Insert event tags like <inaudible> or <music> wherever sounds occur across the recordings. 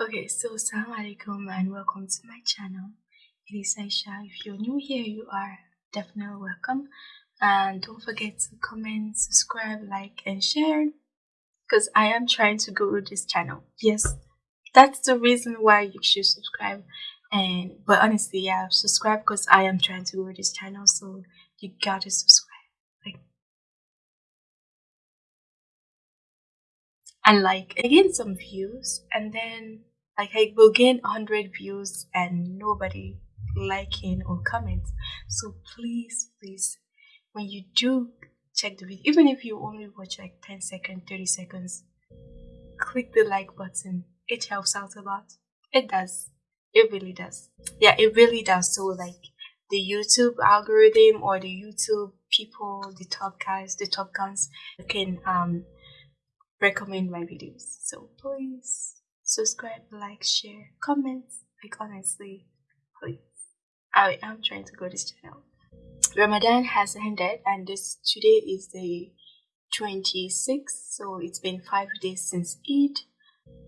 Okay, so Assalamu alaikum and welcome to my channel. It is Aisha. If you're new here, you are definitely welcome. And don't forget to comment, subscribe, like, and share because I am trying to grow this channel. Yes, that's the reason why you should subscribe. And but honestly, yeah, subscribe because I am trying to grow this channel, so you gotta subscribe. And like I gain some views and then like I will gain 100 views and nobody liking or comment so please please when you do check the video even if you only watch like 10 seconds 30 seconds click the like button. It helps out a lot. It does. It really does. Yeah it really does. So like the youtube algorithm or the youtube people the top guys the top guns can um recommend my videos. So please subscribe like share comment. Like honestly please. I am trying to grow this channel. Ramadan has ended and this today is the 26th so it's been five days since eid.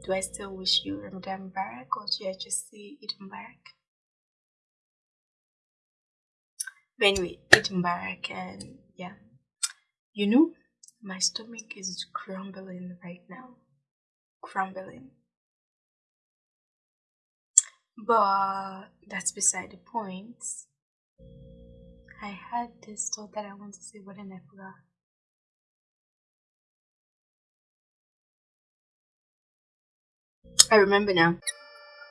Do i still wish you ramadan barak or should i just say eid barak but anyway eid barak and yeah. You know my stomach is crumbling right now crumbling but that's beside the point. I had this thought that I want to say, but then I forgot. I remember now.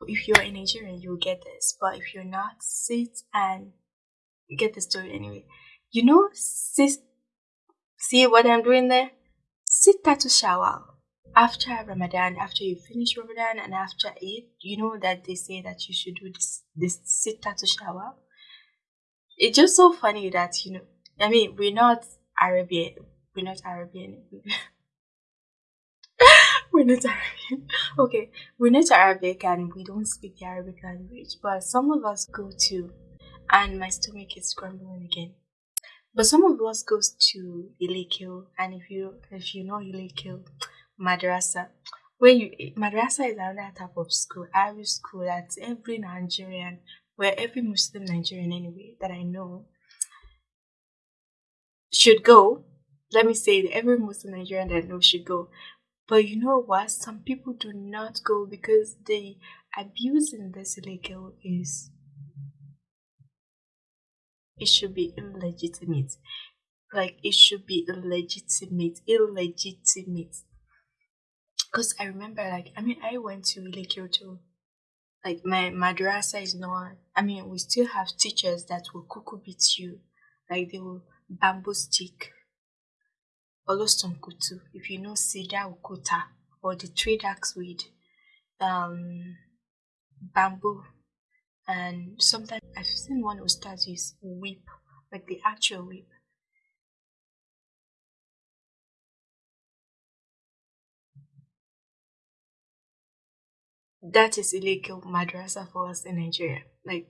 If you're a Nigerian, you'll get this, but if you're not, sit and get the story anyway. You know, sis, see what I'm doing there? Sit to shower after Ramadan, after you finish Ramadan and after Eid, you know that they say that you should do this this to shower. It's just so funny that you know. I mean, we're not Arabian. We're not Arabian. <laughs> we're not Arabian. Okay, we're not Arabic and we don't speak the Arabic language. But some of us go to, and my stomach is grumbling again. But some of us goes to Ilekil, and if you if you know Ilekil, madrasa where you madrasa is another type of school Arabic school that every Nigerian where every Muslim Nigerian anyway that I know should go. Let me say that every Muslim Nigerian that I know should go. But you know what? Some people do not go because the abuse in this illegal is it should be illegitimate like it should be illegitimate illegitimate because I remember, like, I mean, I went to Ile Kyoto. Like, my madrasa is not, I mean, we still have teachers that will cuckoo beat you. Like, they will bamboo stick. Oloston kutu. If you know Sida Ukuta or the trade axe with um, bamboo. And sometimes I've seen one ustaz use whip, like the actual whip. that is illegal madrasa for us in Nigeria. Like,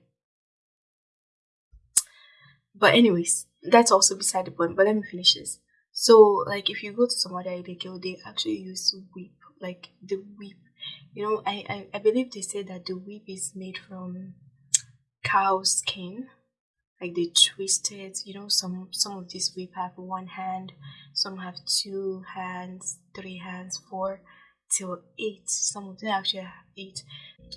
but anyways, that's also beside the point. But let me finish this. So, like, if you go to some other illegal, they actually use whip, like the whip. You know, I, I I believe they say that the whip is made from cow skin, like they twist it. You know, some some of these whip have one hand, some have two hands, three hands, four till eight. Some of them actually have eight.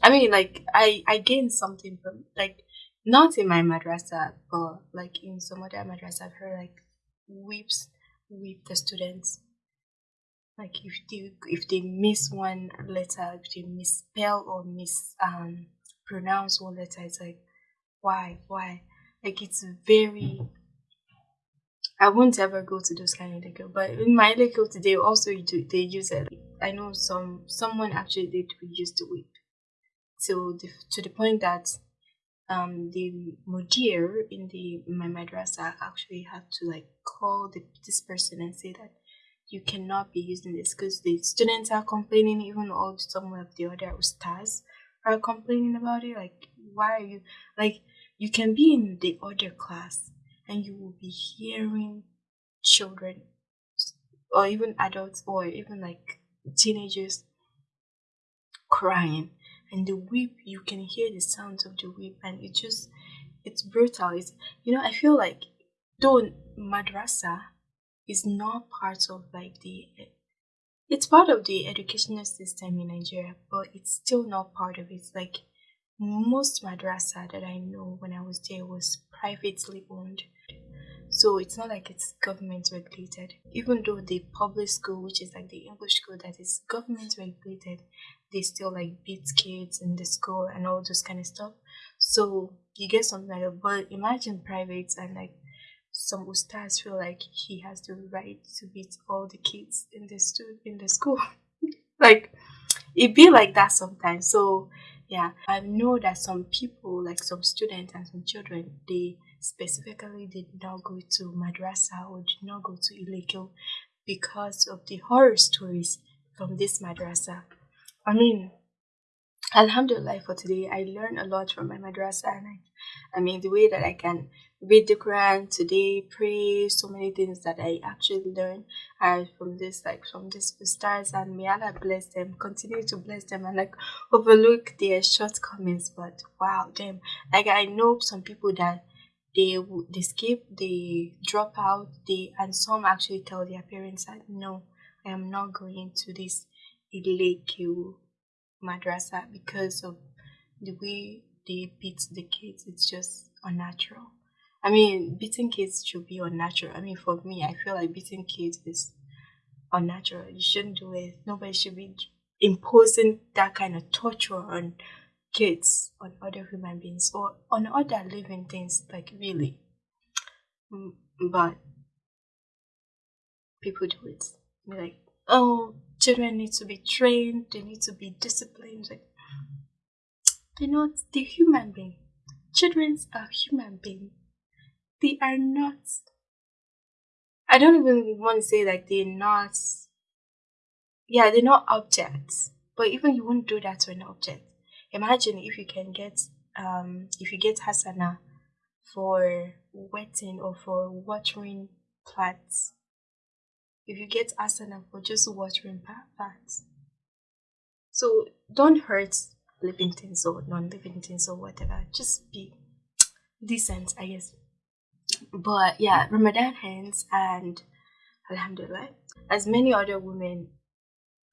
I mean, like I I gained something from like not in my madrasa, but like in some other madrasa, I've heard like whips whip the students. Like if they if they miss one letter, if they misspell or miss um pronounce one letter, it's like why why? Like it's very I won't ever go to those kind of liquor, but in my liquor today also do they use it. I know some someone actually did use the whip, so the, to the point that um the mudir in the my madrasa actually had to like call the, this person and say that you cannot be using this because the students are complaining even all some of the other stars are complaining about it. Like why are you like you can be in the other class and you will be hearing children or even adults or even like teenagers crying. And the whip you can hear the sounds of the whip and it just it's brutal. It's you know i feel like though madrasa is not part of like the it's part of the educational system in nigeria but it's still not part of it. Like most madrasa that i know when i was there was privately owned. So it's not like it's government regulated. Even though the public school which is like the english school that is government regulated they still like beat kids in the school and all those kind of stuff. So you get something like that. But imagine private and like some ustaz feel like he has the right to beat all the kids in the stu- in the school. <laughs> Like it be like that sometimes. So yeah i know that some people like some students and some children they specifically did not go to madrasa or did not go to Ilekil because of the horror stories from this madrasa. I mean, Alhamdulillah for today, I learned a lot from my madrasa and I, I mean the way that I can read the Quran today, pray, so many things that I actually learned are from this like from these stars and may Allah bless them, continue to bless them and like overlook their shortcomings. But wow, damn, like I know some people that they they skip, they drop out, they and some actually tell their parents that no, I am not going to this Ileku madrasa because of the way they beat the kids. It's just unnatural. I mean, beating kids should be unnatural. I mean, for me, I feel like beating kids is unnatural. You shouldn't do it. Nobody should be imposing that kind of torture on kids, on other human beings, or on other living things, like really. Mm, but people do it. They're like, oh, children need to be trained, they need to be disciplined. Like, they're not the human being. Children are human beings. They are not. I don't even want to say like they're not. Yeah, they're not objects. But even you wouldn't do that to an object imagine if you can get um if you get hasana for wetting or for watering plants if you get asana for just watering plants so don't hurt living things or non-living things or whatever just be decent i guess but yeah ramadan ends and alhamdulillah as many other women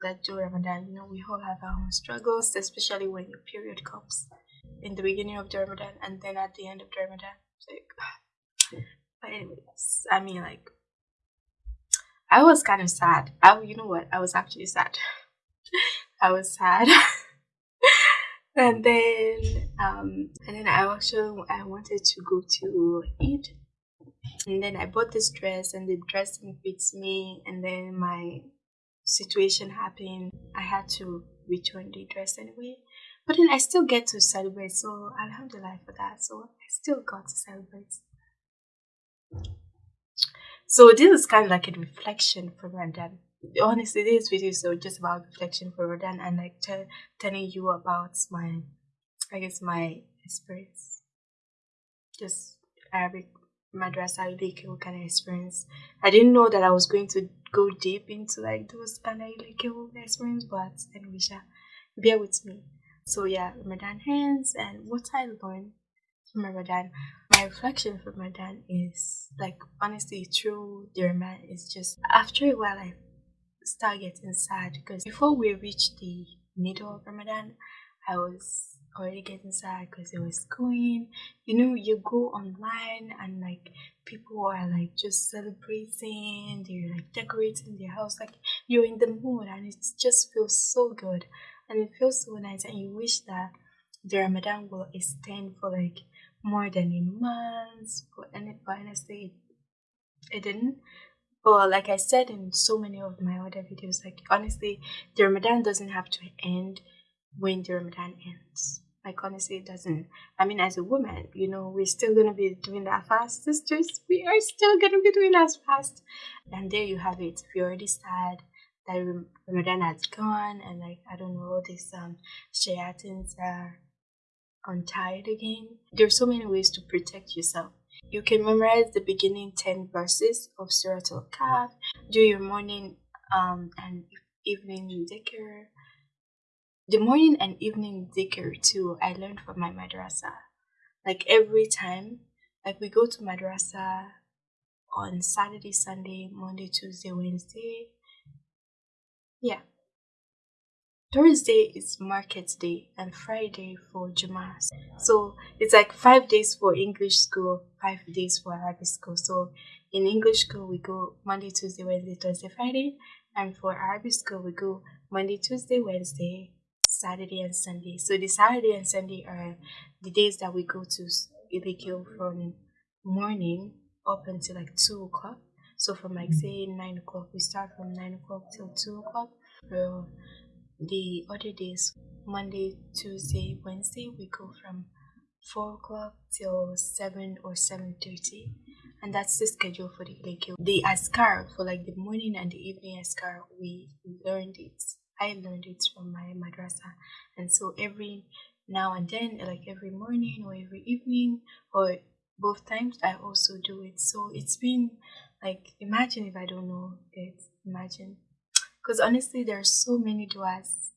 that do Ramadan. You know, we all have our own struggles, especially when your period comes in the beginning of the Ramadan and then at the end of the Ramadan. Like, <sighs> but anyways, I mean, like, I was kind of sad. I, you know what? I was actually sad. <laughs> I was sad. <laughs> and then, um, and then I actually I wanted to go to eat. And then I bought this dress, and the dress fits me. And then my situation happened, I had to return the dress anyway. But then I still get to celebrate, so Alhamdulillah for that. So I still got to celebrate. So this is kind of like a reflection for Ramadan. Honestly, this video is just about reflection for Ramadan and like t- telling you about my, I guess my experience, just Arabic madrasa illegal kind of experience. I didn't know that I was going to go deep into like those kind of illegal experience, but anyway, bear with me. So yeah, Ramadan hands and what I learned from Ramadan. My reflection from Ramadan is like honestly through the Ramadan is just after a while I start getting sad because before we reach the middle of Ramadan, I was already getting sad because it was going. You know, you go online and like people are like just celebrating, they're like decorating their house, like you're in the mood and it just feels so good and it feels so nice and you wish that the Ramadan will extend for like more than a month but, and but honestly it, didn't but like I said in so many of my other videos, like honestly, the Ramadan doesn't have to end when the Ramadan ends. Like honestly, it doesn't. I mean, as a woman, you know, we're still gonna be doing that fast, sisters. We are still gonna be doing that fast. And there you have it. If you're already sad that Ramadan has gone, and like I don't know, these um shayatins are untied again. There are so many ways to protect yourself. You can memorize the beginning ten verses of Surah Al-Kahf. Do your morning um and evening dhikr the morning and evening dhikr too, I learned from my madrasa. Like every time, like we go to madrasa on Saturday, Sunday, Monday, Tuesday, Wednesday. Yeah. Thursday is market day and Friday for Jumas. So it's like five days for English school, five days for Arabic school. So in English school we go Monday, Tuesday, Wednesday, Thursday, Friday, and for Arabic school we go Monday, Tuesday, Wednesday, Saturday, and Sunday. So the Saturday and Sunday are the days that we go to Ilikio from morning up until like two o'clock. So from like say nine o'clock, we start from nine o'clock till two o'clock. So the other days, Monday, Tuesday, Wednesday, we go from four o'clock till seven or seven thirty, and that's the schedule for the Ilikio. The askar for like the morning and the evening askar, we learned it. I learned it from my madrasa, and so every now and then, like every morning or every evening or both times I also do it. So it's been like imagine if I don't know it. Imagine. Because honestly there are so many duas.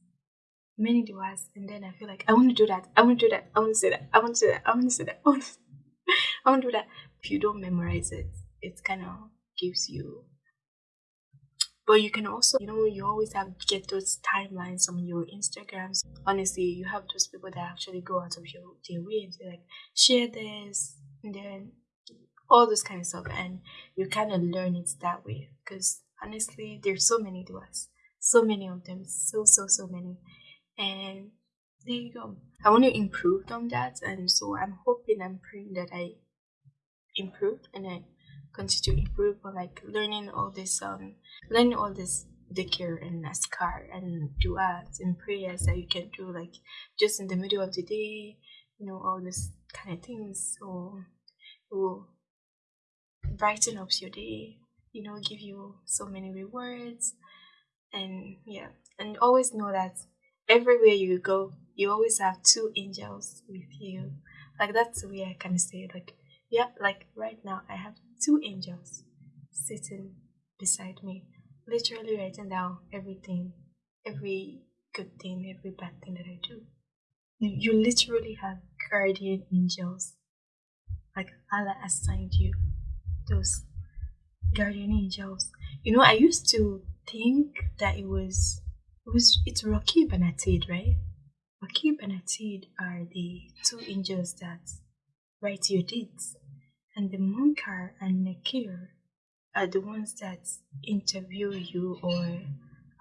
Many duas and then I feel like I want to do that. I want to do that. I want to say that. I want to say that. I want to say that. I want to, <laughs> I want to do that. If you don't memorize it, it kind of gives you but you can also you know you always have get those timelines on your instagrams honestly you have those people that actually go out of your their way and say like share this and then all this kind of stuff and you kind of learn it that way because honestly there's so many duas. So many of them. So so so many. And there you go. I want to improve on that and so i'm hoping i'm praying that i improve and i continue to improve on like learning all this um learning all this dhikr and askar and du'as and prayers that you can do like just in the middle of the day you know all this kind of things. So it will brighten up your day you know give you so many rewards. And yeah. And always know that everywhere you go you always have two angels with you. Like that's the way i can say like yeah like right now i have two angels sitting beside me literally writing down everything every good thing every bad thing that i do. You, you literally have guardian angels. Like allah assigned you those guardian angels you know i used to think that it was it was it's Rakib and right? Rakib and are the two angels that write your deeds and the Munkar and Nakir are the ones that interview you or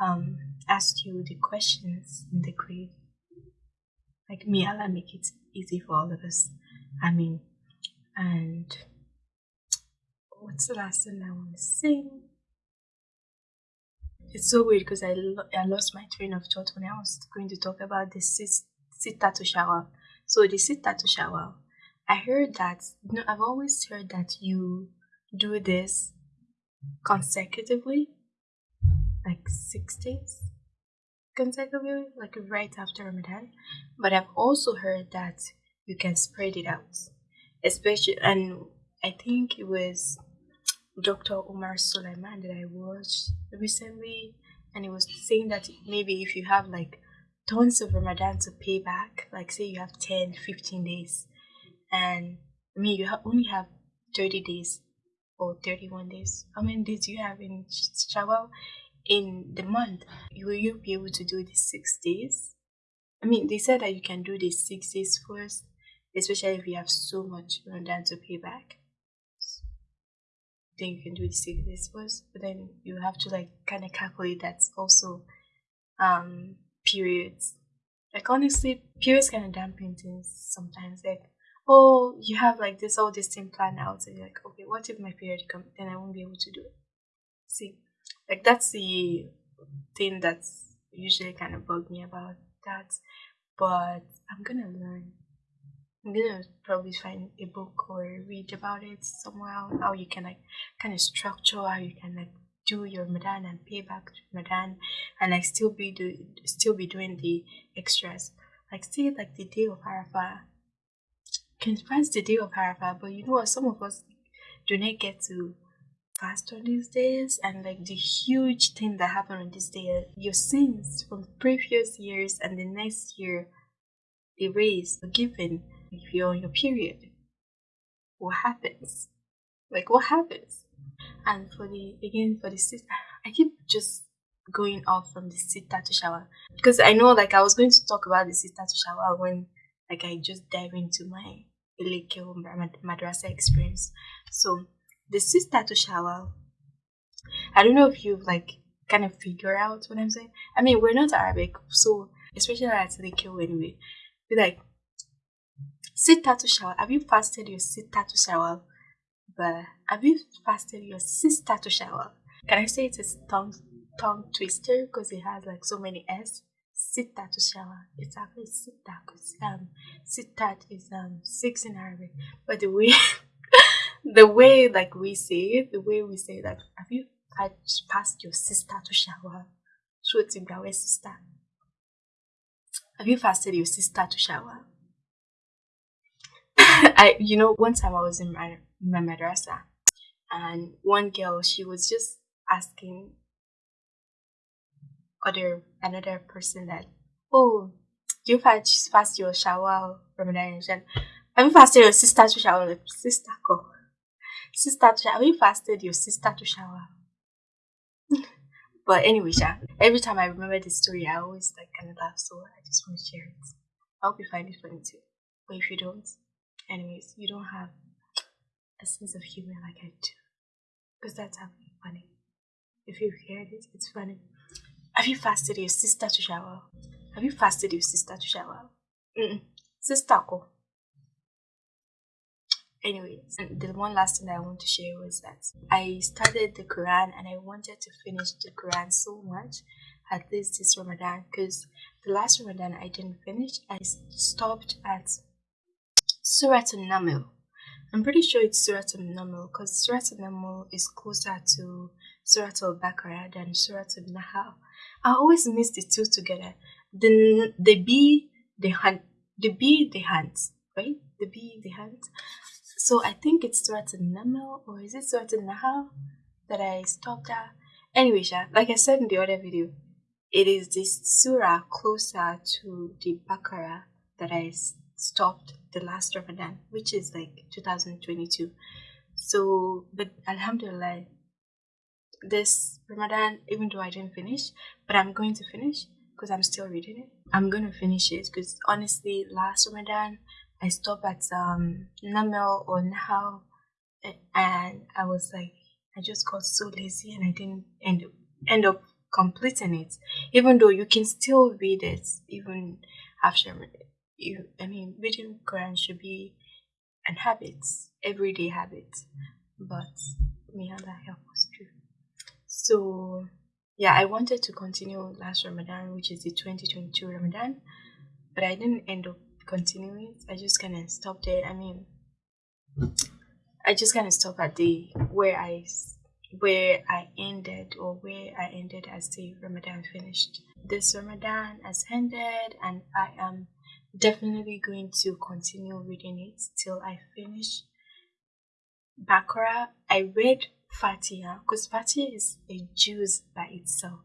um, ask you the questions in the grave. Like, may Allah make it easy for all of us. I mean, and what's the last thing I want to sing? It's so weird because I, lo- I lost my train of thought when I was going to talk about the sit, sit to shower. So the sit to shower I heard that, you know, I've always heard that you do this consecutively, like six days consecutively, like right after Ramadan. But I've also heard that you can spread it out, especially, and I think it was Dr. Omar Suleiman that I watched recently, and he was saying that maybe if you have like tons of Ramadan to pay back, like say you have 10, 15 days, and I mean you ha- only have 30 days or 31 days. How many days do you have in Shawwal in the month? Will you be able to do the six days? I mean, they said that you can do the six days first, especially if you have so much Ramadan to pay back. Then you can do the six days first, but then you have to like kind of calculate that also um periods. Like honestly, periods kind of dampen things sometimes. Like oh, you have like this all this thing planned out, and you're like, okay, what if my period comes? Then I won't be able to do it. See, like that's the thing that's usually kind of bugged me about that. But I'm gonna learn. I'm gonna probably find a book or read about it somewhere how you can like kind of structure how you can like do your Ramadan and pay back Ramadan and like still be do still be doing the extras. Like see like the day of Arafah can pass the day of Arafah, but you know what? Some of us do not get to fast on these days and like the huge thing that happened on this day your sins from previous years and the next year erased forgiven if you're on your period. What happens? Like what happens? And for the again for the sister i keep just going off from the sister to shower. Because i know like i was going to talk about the sister to shower when like i just dive into my Elekeo madrasa experience. So the sister to shower i don't know if you've like kind of figure out what i'm saying. I mean we're not arabic so especially at Elekeo anyway be like sister to shower have you fasted your sister to shower but have you fasted your sister to shower can i say it's a tongue tongue twister because it has like so many s sitta to shower. It's actually sitta because um sittat is um six in Arabic. But the way <laughs> the way like we say it, the way we say that have you passed your sister to shower? Shooting your sister. Have you fasted your sister to shower? <laughs> I you know one time I was in my, my madrasa and one girl she was just asking other another person that oh you fast fast your shower Ramadan have you fasted your sister to shower? Sister go sister to shower have you fasted your sister to shower? <laughs> But anyway Sha, every time I remember this story I always like kind of laugh so I just want to share it. I hope you find it funny too. But if you don't anyways you don't have a sense of humor like I do because that's how funny if you hear this it's funny have you fasted your sister to shower? Have you fasted your sister to shower? Mm-mm. Sister ko. Anyways, the one last thing I want to share was that I started the Quran and I wanted to finish the Quran so much at least this Ramadan because the last Ramadan I didn't finish. I stopped at Surah An-Naml. I'm pretty sure it's Surah An-Naml because Surah An-Naml is closer to Surah Al-Baqarah than Surah Al-Nahl. I always mix the two together. The the bee, the hunt, the bee, the hunt, right? The bee, the hunt. So I think it's Surah An-Naml or is it Surah An-Nahl that I stopped at? Anyway, like I said in the other video, it is this surah closer to the Baqarah that I stopped the last Ramadan, which is like 2022. So, but Alhamdulillah, this Ramadan, even though I didn't finish, but I'm going to finish because I'm still reading it. I'm going to finish it because honestly, last Ramadan, I stopped at um, Namel or Nahal and I was like, I just got so lazy and I didn't end up, end up completing it. Even though you can still read it, even after you, I mean, reading Quran should be an habit, everyday habit. But may Allah help us too. So yeah, I wanted to continue last Ramadan, which is the 2022 Ramadan, but I didn't end up continuing. I just kind of stopped it I mean, I just kind of stopped at the where I where I ended or where I ended as the Ramadan finished. This Ramadan has ended, and I am definitely going to continue reading it till I finish Baqarah. I read Fatiha because Fatiha is a juz by itself.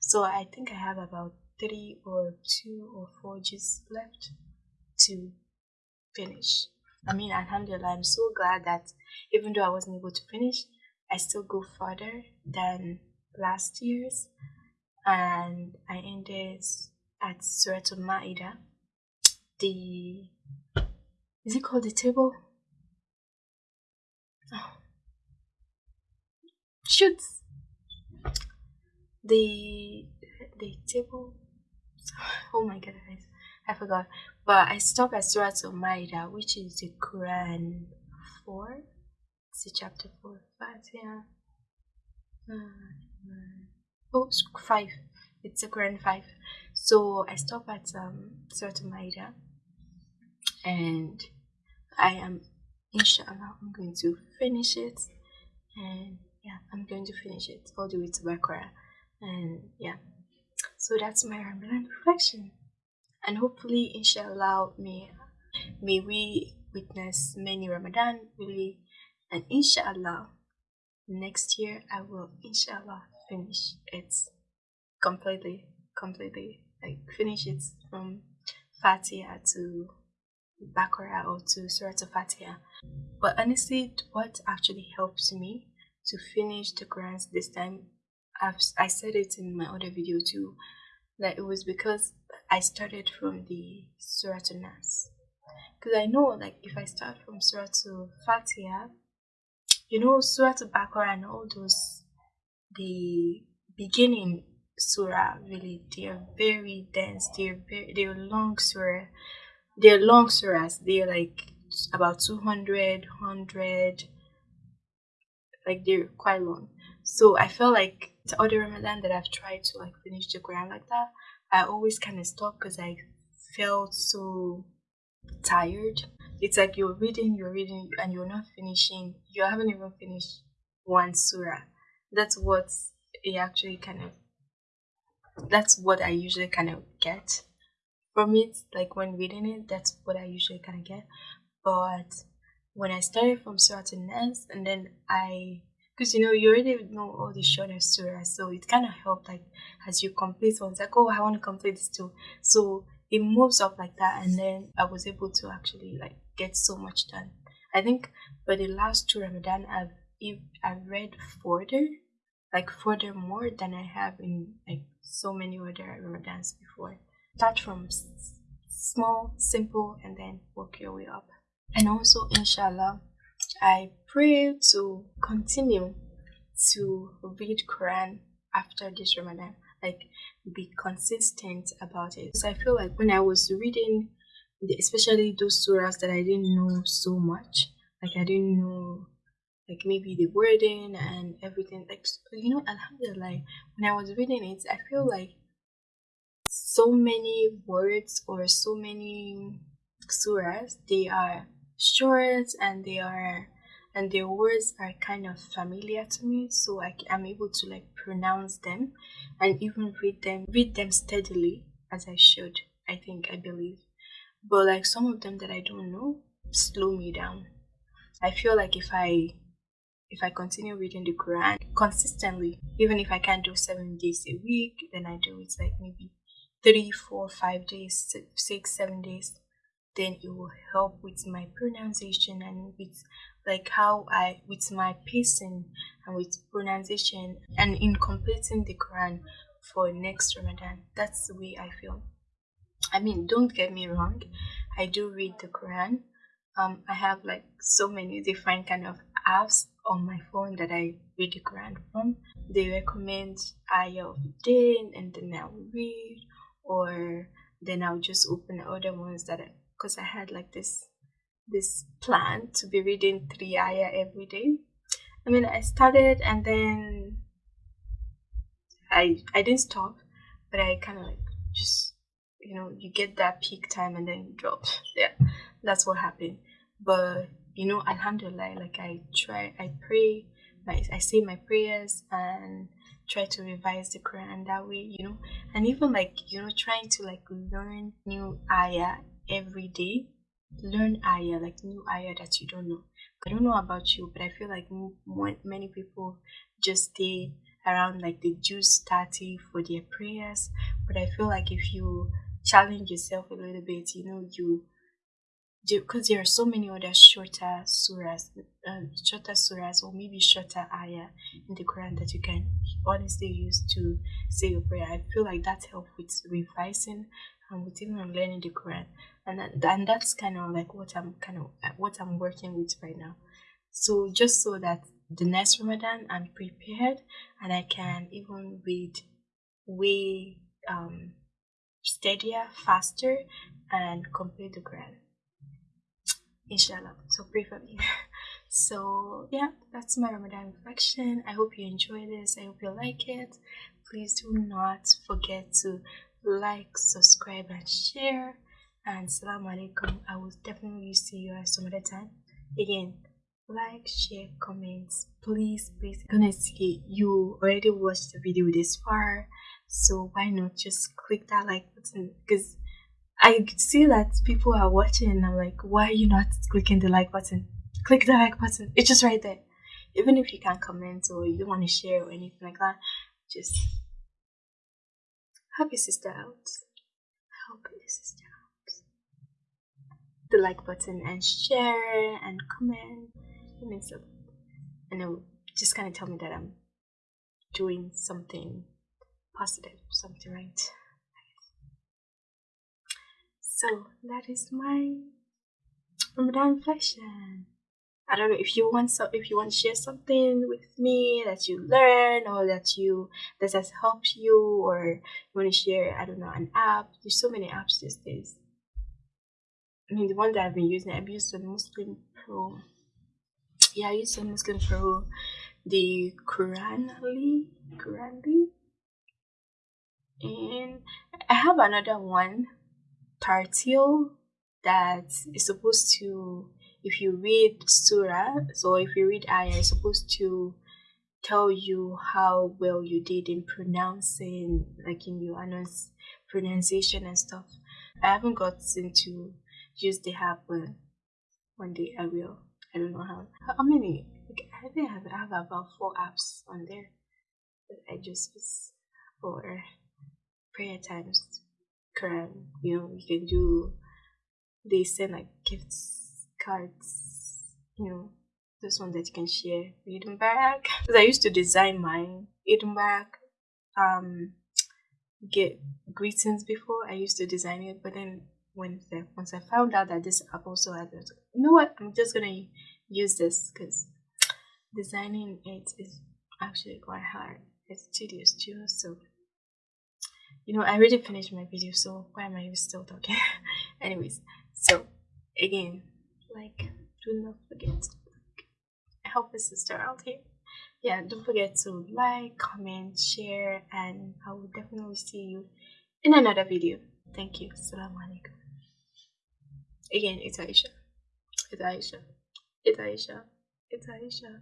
So I think I have about three or two or four juzs left to finish. I mean, Alhamdulillah, I'm so glad that even though I wasn't able to finish, I still go further than last year's. And I ended at Surah Al-Ma'idah. The, is it called the table? Oh, shoots. The the table? <sighs> Oh my god I forgot. But I stopped at Surah Al Maida, which is the Quran 4 it's the chapter 4 5 yeah. Oh 5 it's the Quran 5 so I stopped at um, Surah Al-Ma'idah and I am inshallah I'm going to finish it and yeah, I'm going to finish it all the way to Baqarah. And yeah, so that's my Ramadan reflection. And hopefully, inshallah, may, may we witness many Ramadan really. And inshallah, next year I will inshallah finish it completely, completely. Like finish it from Fatiha to Baqarah or to Surah Fatiha. But honestly, what actually helps me to finish the Quran this time, I've, I said it in my other video too, that it was because I started from the Surah to Nas. Because I know, like, if I start from Surah to Fatiha, you know, Surah to Baqarah and all those, the beginning surah really they're very dense they're very they're long surah they're long surahs they're like about 200 100 like they're quite long. So i felt like the other ramadan that i've tried to like finish the quran like that i always kind of stop because i felt so tired. It's like you're reading you're reading and you're not finishing. You haven't even finished one surah. That's what it actually kind of that's what I usually kind of get from it. Like when reading it, that's what I usually kind of get. But when I started from Surah to Nas, and then I, because you know, you already know all the shorter surahs, so it kind of helped. Like as you complete one, it's like, oh, I want to complete this too. So it moves up like that, and then I was able to actually like get so much done. I think for the last two Ramadan, I've I've read further like further more than I have in like so many other Ramadans before. Start from small, simple, and then work your way up. And also, inshallah, I pray to continue to read Quran after this Ramadan. Like, be consistent about it. Because I feel like when I was reading, especially those surahs that I didn't know so much, like I didn't know like maybe the wording and everything like you know alhamdulillah like when i was reading it i feel like so many words or so many surahs they are short and they are and their words are kind of familiar to me so I, i'm able to like pronounce them and even read them read them steadily as i should i think i believe. But like some of them that i don't know slow me down. I feel like if i if I continue reading the Quran consistently, even if I can't do seven days a week, then I do it like maybe three, four, five days, six, seven days, then it will help with my pronunciation and with like how I with my pacing and with pronunciation and in completing the Quran for next Ramadan. That's the way I feel. I mean, don't get me wrong, I do read the Quran. Um, I have like so many different kind of apps on my phone that I read the Quran from. They recommend ayah of the day and then I'll read or then I'll just open other ones that because I, I had like this this plan to be reading three ayah every day. I mean I started and then I I didn't stop but I kinda like just you know you get that peak time and then you drop. <laughs> Yeah. That's what happened. But you know, Alhamdulillah, like I try, I pray, my, I say my prayers and try to revise the Quran and that way, you know, and even like, you know, trying to like learn new ayah every day, learn ayah, like new ayah that you don't know. I don't know about you, but I feel like many people just stay around like the Juz 30 for their prayers, but I feel like if you challenge yourself a little bit, you know, you because there are so many other shorter surahs, uh, shorter surahs, or maybe shorter ayah in the Quran that you can honestly use to say your prayer. I feel like that helps with revising and with even learning the Quran, and that, and that's kind of like what I'm kind of what I'm working with right now. So just so that the next Ramadan I'm prepared and I can even read way um, steadier, faster, and complete the Quran inshallah so pray for me. <laughs> So yeah that's my ramadan reflection. I hope you enjoy this. I hope you like it. Please do not forget to like subscribe and share. And salam alaikum. I will definitely see you at some other time. Again like share comments please please honestly you already watched the video this far. So why not just click that like button? Because I see that people are watching and I'm like, why are you not clicking the like button? Click the like button. It's just right there. even if you can't comment or you don't want to share or anything like that, just help your sister out. Help your sister out. The like button and share and comment. It means a. And it just kind of tell me that I'm doing something positive, something right. So that is my Ramadan reflection. I don't know if you want so if you want to share something with me that you learn or that you that has helped you or you want to share I don't know an app. There's so many apps these days. I mean the one that I've been using I've used the Muslim Pro. Yeah, I used the Muslim Pro, the Quranly, Quranly, and I have another one, Tarteel, that is supposed to if you read surah so if you read ayah it's supposed to tell you how well you did in pronouncing like in your announce pronunciation and stuff. I haven't gotten to use the app but one day i will. I don't know how how many like, i think I have, about four apps on there that i just use for prayer times Quran, you know you can do they send like gifts cards, you know, this one that you can share. Eid Mubarak. <laughs> Because I used to design mine. Eid Mubarak um get greetings before. I used to design it, but then when once I found out that this app also had it, you know what? I'm just gonna use this because designing it is actually quite hard. It's tedious too. So you know, I already finished my video, so why am I still talking? <laughs> Anyways, so again, like do not forget to help a sister out here. Yeah don't forget to like comment share and i will definitely see you in another video. Thank you. Assalamu alaikum. Again it's aisha. It's aisha. It's aisha. It's aisha